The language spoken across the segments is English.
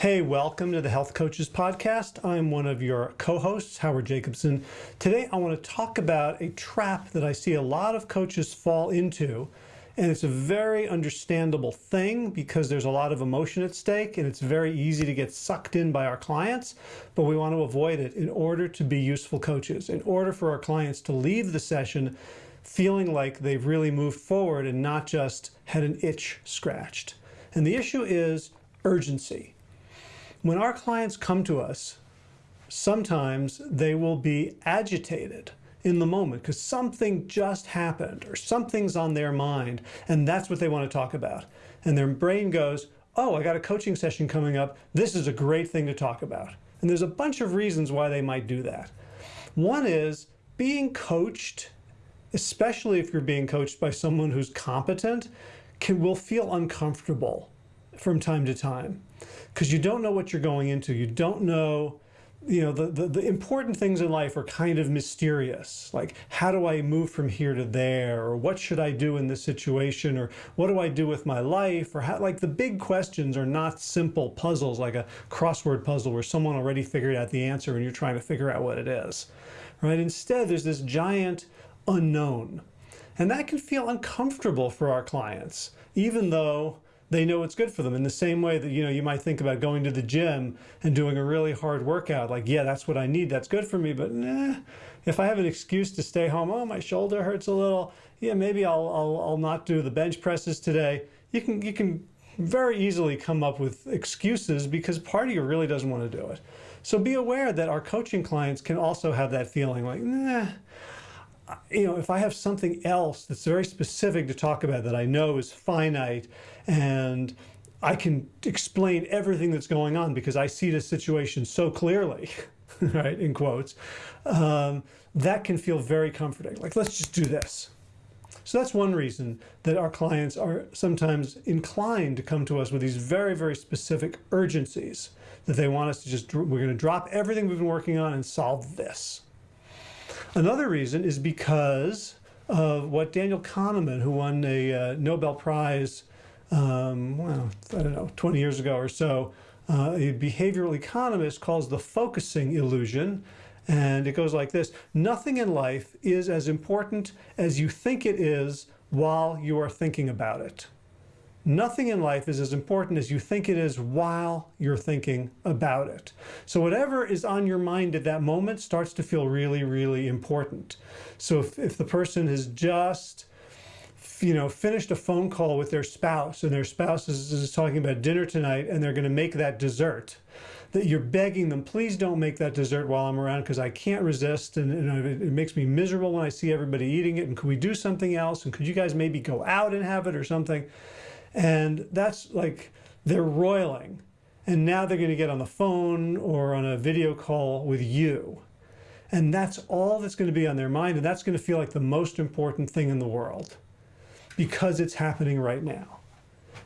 Hey, welcome to the Health Coaches Podcast. I'm one of your co-hosts, Howard Jacobson. Today I want to talk about a trap that I see a lot of coaches fall into. And it's a very understandable thing because there's a lot of emotion at stake and it's very easy to get sucked in by our clients, but we want to avoid it in order to be useful coaches, in order for our clients to leave the session feeling like they've really moved forward and not just had an itch scratched. And the issue is urgency. When our clients come to us, sometimes they will be agitated in the moment because something just happened or something's on their mind and that's what they want to talk about. And their brain goes, oh, I got a coaching session coming up. This is a great thing to talk about. And there's a bunch of reasons why they might do that. One is being coached, especially if you're being coached by someone who's competent, can will feel uncomfortable from time to time because you don't know what you're going into. You don't know, you know, the, the, the, important things in life are kind of mysterious. Like, how do I move from here to there? Or what should I do in this situation? Or what do I do with my life? Or how, like the big questions are not simple puzzles like a crossword puzzle where someone already figured out the answer and you're trying to figure out what it is, right? Instead, there's this giant unknown. And that can feel uncomfortable for our clients, even though they know it's good for them. In the same way that you know you might think about going to the gym and doing a really hard workout like yeah that's what I need. That's good for me but nah, if I have an excuse to stay home oh my shoulder hurts a little yeah maybe I'll, I'll, I'll not do the bench presses today. You can you can very easily come up with excuses because part of you really doesn't want to do it. So be aware that our coaching clients can also have that feeling like nah you know, if I have something else that's very specific to talk about that I know is finite and I can explain everything that's going on because I see the situation so clearly, right, in quotes, um, that can feel very comforting. Like, let's just do this. So that's one reason that our clients are sometimes inclined to come to us with these very, very specific urgencies that they want us to just, we're going to drop everything we've been working on and solve this. Another reason is because of what Daniel Kahneman, who won a uh, Nobel Prize, um, well, I don't know, 20 years ago or so, uh, a behavioral economist calls the focusing illusion. And it goes like this, nothing in life is as important as you think it is while you are thinking about it. Nothing in life is as important as you think it is while you're thinking about it. So whatever is on your mind at that moment starts to feel really, really important. So if, if the person has just you know, finished a phone call with their spouse and their spouse is, is talking about dinner tonight and they're going to make that dessert, that you're begging them, please don't make that dessert while I'm around because I can't resist and, and it, it, makes me miserable when I see everybody eating it. And could we do something else? And could you guys maybe go out and have it or something? And that's like, they're roiling. And now they're going to get on the phone or on a video call with you. And that's all that's going to be on their mind. And that's going to feel like the most important thing in the world because it's happening right now.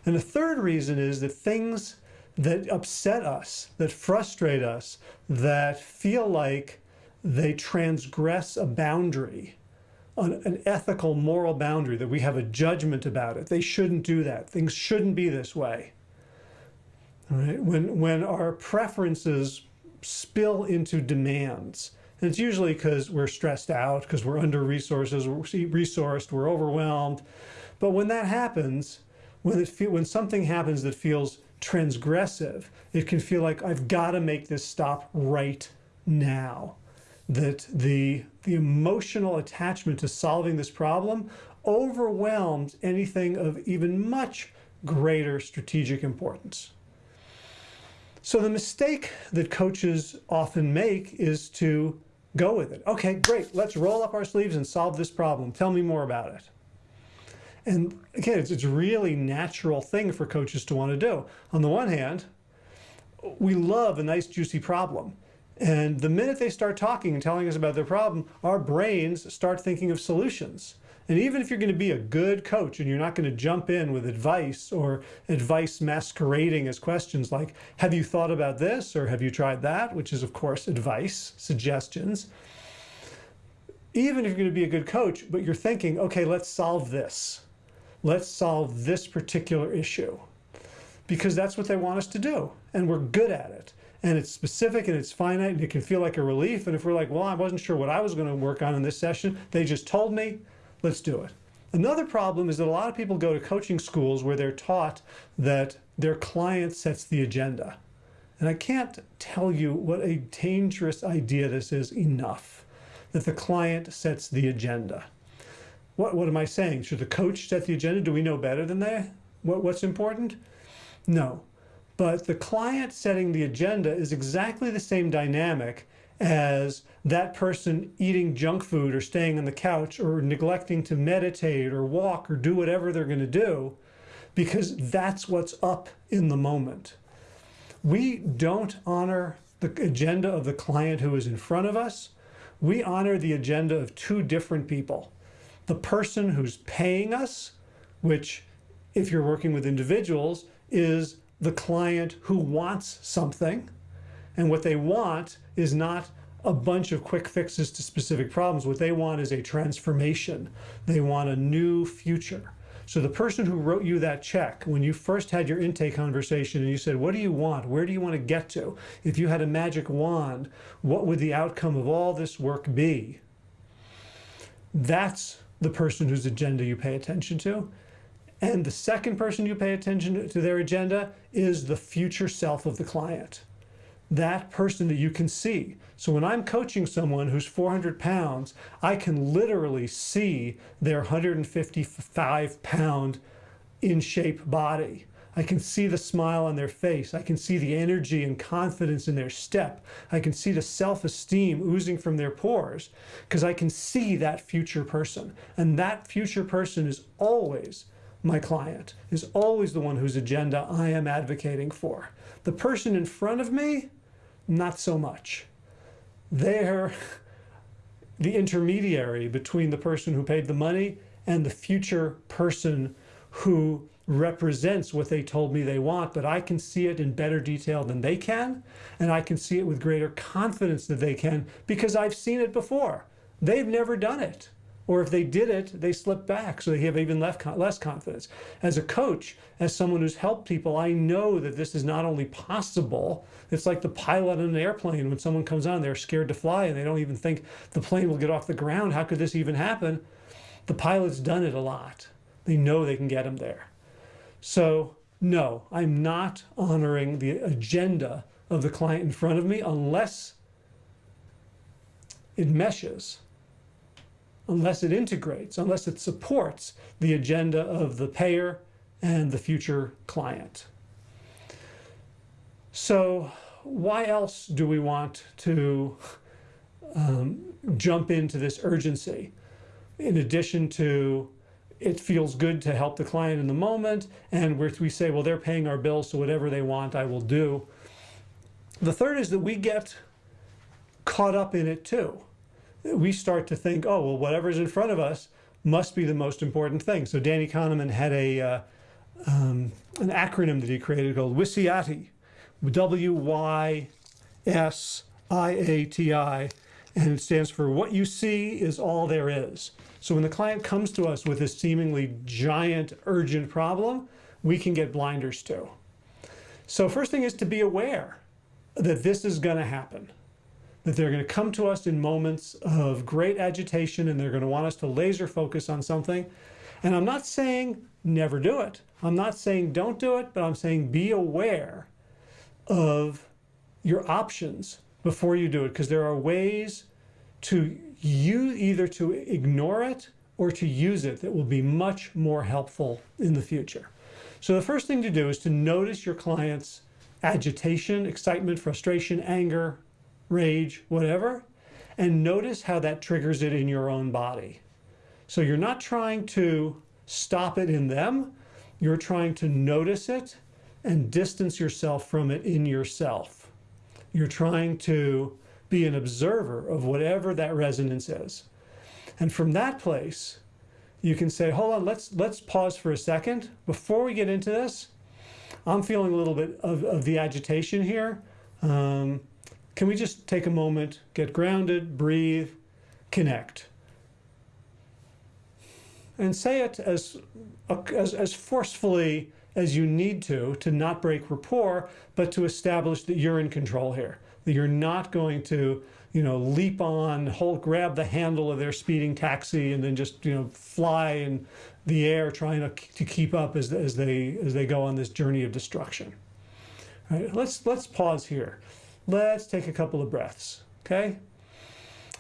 And the third reason is that things that upset us, that frustrate us, that feel like they transgress a boundary, an, an ethical, moral boundary, that we have a judgment about it. They shouldn't do that. Things shouldn't be this way. All right? When, when our preferences spill into demands, and it's usually because we're stressed out, because we're under resources, we're resourced, we're overwhelmed. But when that happens, when, it feel, when something happens that feels transgressive, it can feel like I've got to make this stop right now that the, the emotional attachment to solving this problem overwhelms anything of even much greater strategic importance. So the mistake that coaches often make is to go with it. Okay, great, let's roll up our sleeves and solve this problem. Tell me more about it. And again, it's, it's a really natural thing for coaches to want to do. On the one hand, we love a nice juicy problem. And the minute they start talking and telling us about their problem, our brains start thinking of solutions. And even if you're going to be a good coach and you're not going to jump in with advice or advice masquerading as questions like, have you thought about this or have you tried that? Which is, of course, advice, suggestions. Even if you're going to be a good coach, but you're thinking, okay, let's solve this. Let's solve this particular issue because that's what they want us to do. And we're good at it. And it's specific and it's finite and it can feel like a relief. And if we're like, well, I wasn't sure what I was going to work on in this session, they just told me, let's do it. Another problem is that a lot of people go to coaching schools where they're taught that their client sets the agenda. And I can't tell you what a dangerous idea this is enough, that the client sets the agenda. What, what am I saying? Should the coach set the agenda? Do we know better than they? What, what's important? No. But the client setting the agenda is exactly the same dynamic as that person eating junk food or staying on the couch or neglecting to meditate or walk or do whatever they're going to do because that's what's up in the moment. We don't honor the agenda of the client who is in front of us. We honor the agenda of two different people. The person who's paying us, which if you're working with individuals, is the client who wants something. And what they want is not a bunch of quick fixes to specific problems. What they want is a transformation. They want a new future. So the person who wrote you that check, when you first had your intake conversation and you said, what do you want? Where do you want to get to? If you had a magic wand, what would the outcome of all this work be? That's the person whose agenda you pay attention to. And the second person you pay attention to their agenda is the future self of the client. That person that you can see. So when I'm coaching someone who's 400 pounds, I can literally see their 155 pound in shape body. I can see the smile on their face. I can see the energy and confidence in their step. I can see the self-esteem oozing from their pores because I can see that future person. And that future person is always my client, is always the one whose agenda I am advocating for. The person in front of me, not so much. They're the intermediary between the person who paid the money and the future person who represents what they told me they want, but I can see it in better detail than they can, and I can see it with greater confidence than they can because I've seen it before. They've never done it. Or if they did it, they slip back, so they have even less confidence. As a coach, as someone who's helped people, I know that this is not only possible, it's like the pilot in an airplane. When someone comes on, they're scared to fly and they don't even think the plane will get off the ground. How could this even happen? The pilot's done it a lot. They know they can get them there. So no, I'm not honoring the agenda of the client in front of me unless it meshes, unless it integrates, unless it supports the agenda of the payer and the future client. So why else do we want to um, jump into this urgency? In addition to it feels good to help the client in the moment and where we say well they're paying our bills so whatever they want I will do. The third is that we get caught up in it too we start to think oh well whatever's in front of us must be the most important thing. So Danny Kahneman had a uh, um, an acronym that he created called WYSIATI W-Y-S-I-A-T-I and it stands for what you see is all there is. So when the client comes to us with this seemingly giant, urgent problem, we can get blinders to. So first thing is to be aware that this is going to happen, that they're going to come to us in moments of great agitation and they're going to want us to laser focus on something. And I'm not saying never do it. I'm not saying don't do it, but I'm saying be aware of your options before you do it because there are ways to you either to ignore it or to use it that will be much more helpful in the future. So the first thing to do is to notice your client's agitation, excitement, frustration, anger, rage, whatever, and notice how that triggers it in your own body. So you're not trying to stop it in them, you're trying to notice it and distance yourself from it in yourself. You're trying to be an observer of whatever that resonance is. And from that place, you can say, hold on, let's, let's pause for a second. Before we get into this, I'm feeling a little bit of, of the agitation here. Um, can we just take a moment, get grounded, breathe, connect? And say it as, as, as forcefully as you need to, to not break rapport, but to establish that you're in control here, that you're not going to, you know, leap on, hold, grab the handle of their speeding taxi and then just, you know, fly in the air trying to, to keep up as, as, they, as they go on this journey of destruction. All right, let's, let's pause here. Let's take a couple of breaths, okay?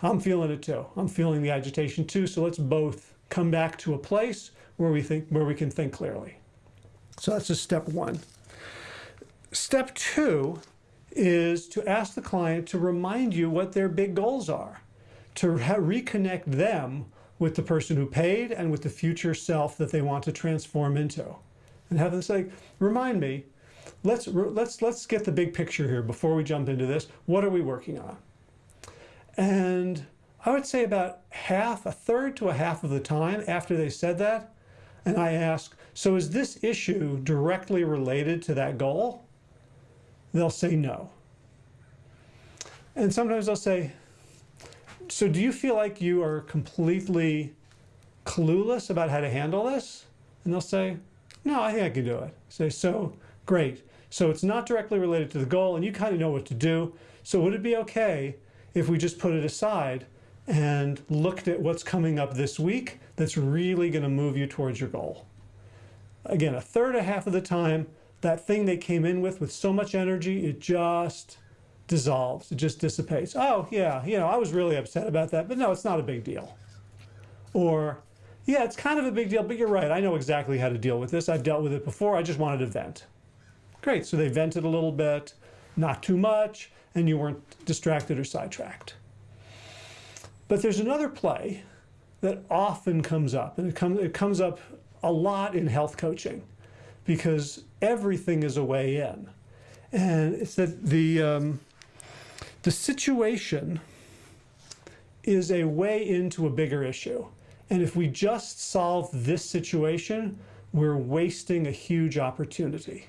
I'm feeling it too. I'm feeling the agitation too. So let's both come back to a place where we think where we can think clearly. So that's just step one. Step two is to ask the client to remind you what their big goals are, to reconnect them with the person who paid and with the future self that they want to transform into. And have them say, remind me, let's, let's, let's get the big picture here before we jump into this. What are we working on? And I would say about half, a third to a half of the time after they said that, and I ask, so is this issue directly related to that goal? They'll say no. And sometimes they'll say, so do you feel like you are completely clueless about how to handle this? And they'll say, no, I think I can do it. Say, so great. So it's not directly related to the goal and you kind of know what to do. So would it be okay if we just put it aside and looked at what's coming up this week that's really going to move you towards your goal. Again, a third, a half of the time, that thing they came in with with so much energy, it just dissolves, it just dissipates. Oh, yeah, you know, I was really upset about that, but no, it's not a big deal. Or, yeah, it's kind of a big deal, but you're right, I know exactly how to deal with this. I've dealt with it before, I just wanted to vent. Great, so they vented a little bit, not too much, and you weren't distracted or sidetracked. But there's another play that often comes up, and it, come, it comes up a lot in health coaching because everything is a way in. And it's that the, um, the situation is a way into a bigger issue. And if we just solve this situation, we're wasting a huge opportunity.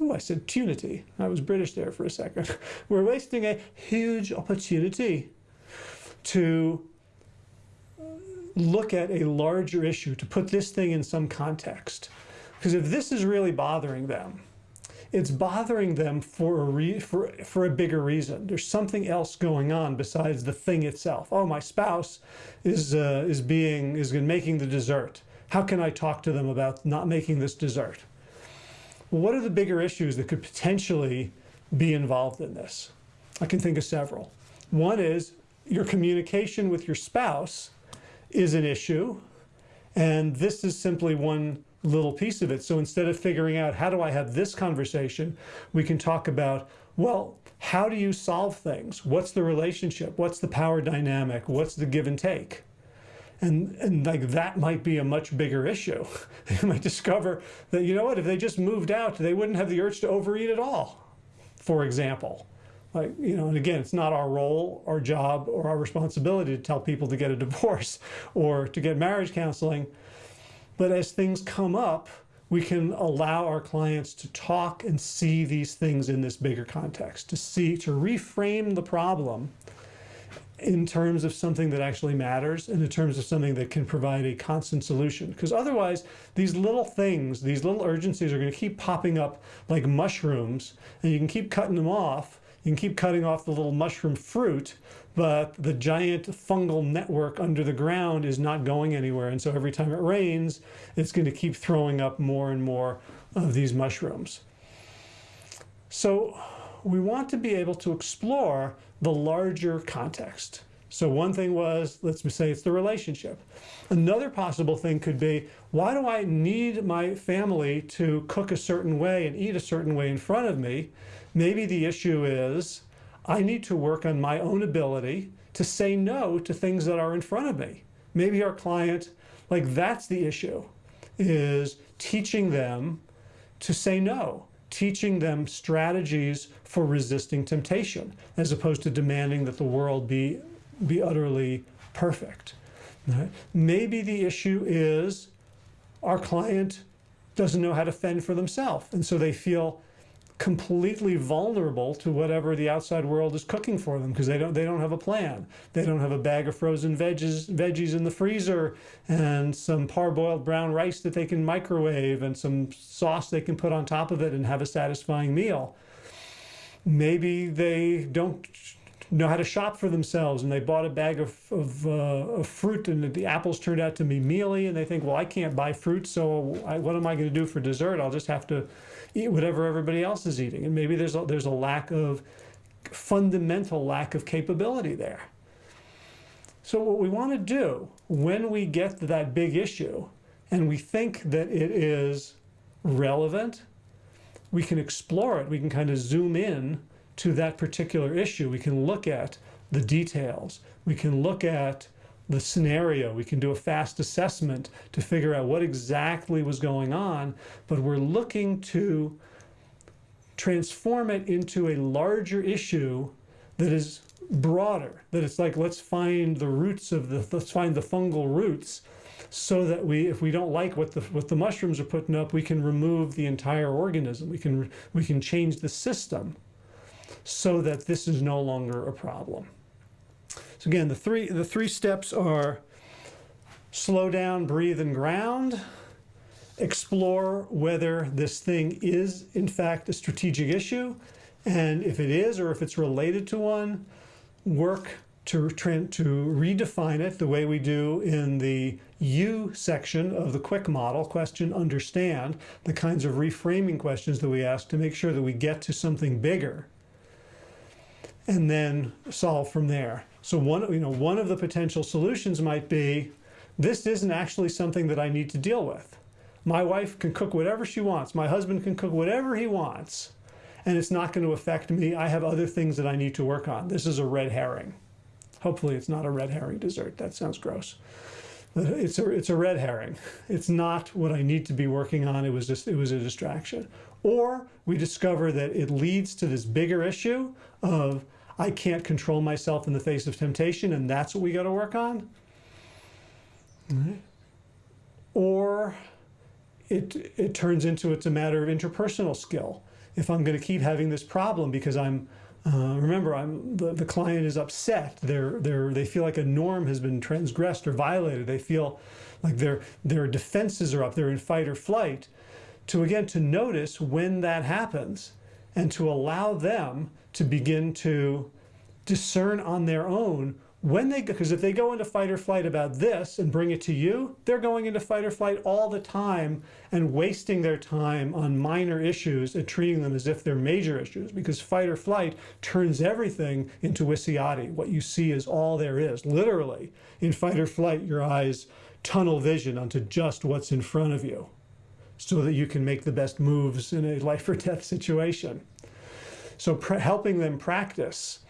Oh, I said tunity. I was British there for a second. We're wasting a huge opportunity to look at a larger issue, to put this thing in some context. Because if this is really bothering them, it's bothering them for a, re for, for a bigger reason. There's something else going on besides the thing itself. Oh, my spouse is, uh, is, being, is making the dessert. How can I talk to them about not making this dessert? What are the bigger issues that could potentially be involved in this? I can think of several. One is your communication with your spouse is an issue. And this is simply one little piece of it. So instead of figuring out how do I have this conversation, we can talk about, well, how do you solve things? What's the relationship? What's the power dynamic? What's the give and take? And, and like that might be a much bigger issue. you might discover that, you know what, if they just moved out, they wouldn't have the urge to overeat at all, for example. Like, you know, and again, it's not our role, our job, or our responsibility to tell people to get a divorce or to get marriage counseling. But as things come up, we can allow our clients to talk and see these things in this bigger context, to see, to reframe the problem in terms of something that actually matters and in terms of something that can provide a constant solution. Because otherwise, these little things, these little urgencies are going to keep popping up like mushrooms, and you can keep cutting them off, you can keep cutting off the little mushroom fruit, but the giant fungal network under the ground is not going anywhere. And so every time it rains, it's going to keep throwing up more and more of these mushrooms. So we want to be able to explore the larger context. So one thing was, let's say it's the relationship. Another possible thing could be, why do I need my family to cook a certain way and eat a certain way in front of me? Maybe the issue is I need to work on my own ability to say no to things that are in front of me. Maybe our client, like that's the issue, is teaching them to say no, teaching them strategies for resisting temptation, as opposed to demanding that the world be, be utterly perfect. Right? Maybe the issue is our client doesn't know how to fend for themselves, and so they feel completely vulnerable to whatever the outside world is cooking for them because they don't they don't have a plan. They don't have a bag of frozen veggies veggies in the freezer and some parboiled brown rice that they can microwave and some sauce they can put on top of it and have a satisfying meal. Maybe they don't know how to shop for themselves and they bought a bag of, of, uh, of, fruit and the apples turned out to be mealy and they think well I can't buy fruit so I, what am I going to do for dessert I'll just have to eat whatever everybody else is eating and maybe there's a, there's a lack of fundamental lack of capability there so what we want to do when we get to that big issue and we think that it is relevant we can explore it we can kind of zoom in to that particular issue. We can look at the details. We can look at the scenario. We can do a fast assessment to figure out what exactly was going on, but we're looking to transform it into a larger issue that is broader, that it's like, let's find the roots of the, let's find the fungal roots so that we, if we don't like what the, what the mushrooms are putting up, we can remove the entire organism. We can, we can change the system so that this is no longer a problem. So again, the three, the three steps are slow down, breathe, and ground. Explore whether this thing is, in fact, a strategic issue. And if it is, or if it's related to one, work to, to redefine it the way we do in the U section of the quick model, question understand, the kinds of reframing questions that we ask to make sure that we get to something bigger and then solve from there. So one, you know, one of the potential solutions might be, this isn't actually something that I need to deal with. My wife can cook whatever she wants. My husband can cook whatever he wants. And it's not going to affect me. I have other things that I need to work on. This is a red herring. Hopefully it's not a red herring dessert. That sounds gross. But it's a, it's a red herring. It's not what I need to be working on. It was just, it was a distraction. Or we discover that it leads to this bigger issue of I can't control myself in the face of temptation, and that's what we got to work on. Right. Or it, it turns into it's a matter of interpersonal skill. If I'm going to keep having this problem because I'm, uh, remember, I'm the, the client is upset. They're, they're, they feel like a norm has been transgressed or violated. They feel like their, their defenses are up. They're in fight or flight. To again, to notice when that happens and to allow them to begin to discern on their own when they go, because if they go into fight or flight about this and bring it to you they're going into fight or flight all the time and wasting their time on minor issues and treating them as if they're major issues because fight or flight turns everything into WYSIATI what you see is all there is. Literally in fight or flight your eyes tunnel vision onto just what's in front of you so that you can make the best moves in a life or death situation. So helping them practice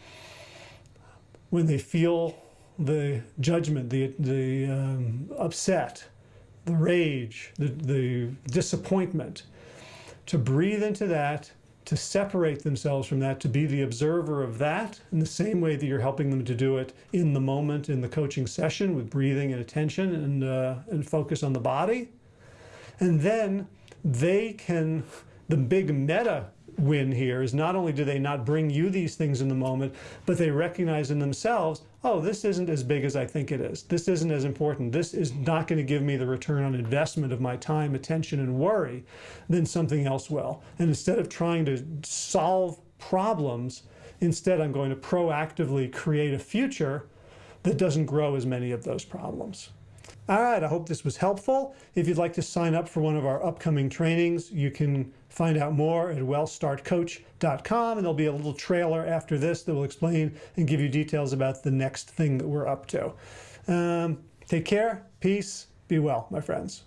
when they feel the judgment, the, the um, upset, the rage, the, the disappointment, to breathe into that, to separate themselves from that, to be the observer of that in the same way that you're helping them to do it in the moment in the coaching session with breathing and attention and, uh, and focus on the body. And then they can, the big meta win here is not only do they not bring you these things in the moment, but they recognize in themselves, oh, this isn't as big as I think it is. This isn't as important. This is not going to give me the return on investment of my time, attention, and worry, then something else will. And instead of trying to solve problems, instead I'm going to proactively create a future that doesn't grow as many of those problems. All right, I hope this was helpful. If you'd like to sign up for one of our upcoming trainings, you can find out more at wellstartcoach.com and there'll be a little trailer after this that will explain and give you details about the next thing that we're up to. Um, take care, peace, be well, my friends.